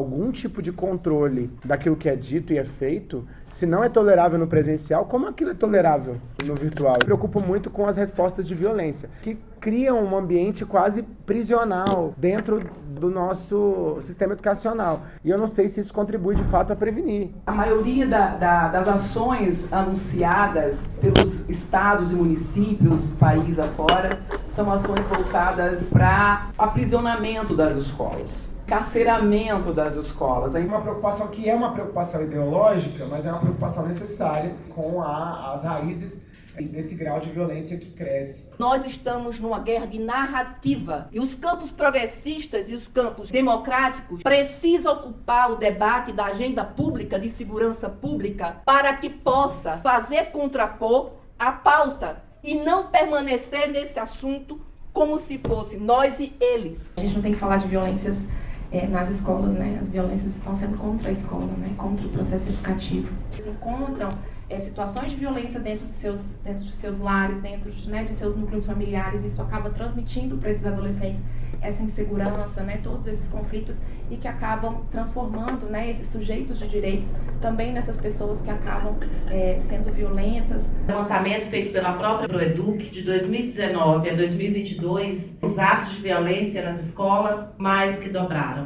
algum tipo de controle daquilo que é dito e é feito, se não é tolerável no presencial, como aquilo é tolerável no virtual? Eu preocupo muito com as respostas de violência, que criam um ambiente quase prisional dentro do nosso sistema educacional. E eu não sei se isso contribui de fato a prevenir. A maioria da, da, das ações anunciadas pelos estados e municípios do país afora são ações voltadas para aprisionamento das escolas carceramento das escolas. Uma preocupação que é uma preocupação ideológica, mas é uma preocupação necessária com a, as raízes desse grau de violência que cresce. Nós estamos numa guerra de narrativa e os campos progressistas e os campos democráticos precisam ocupar o debate da agenda pública de segurança pública para que possa fazer contrapor a pauta e não permanecer nesse assunto como se fosse nós e eles. A gente não tem que falar de violências é, nas escolas, né? As violências estão sendo contra a escola, né? Contra o processo educativo. Eles encontram é, situações de violência dentro dos seus, dentro de seus lares, dentro de, né, de seus núcleos familiares. Isso acaba transmitindo para esses adolescentes essa insegurança, né, todos esses conflitos e que acabam transformando né, esses sujeitos de direitos também nessas pessoas que acabam é, sendo violentas. Levantamento feito pela própria ProEduc de 2019 a 2022, os atos de violência nas escolas mais que dobraram.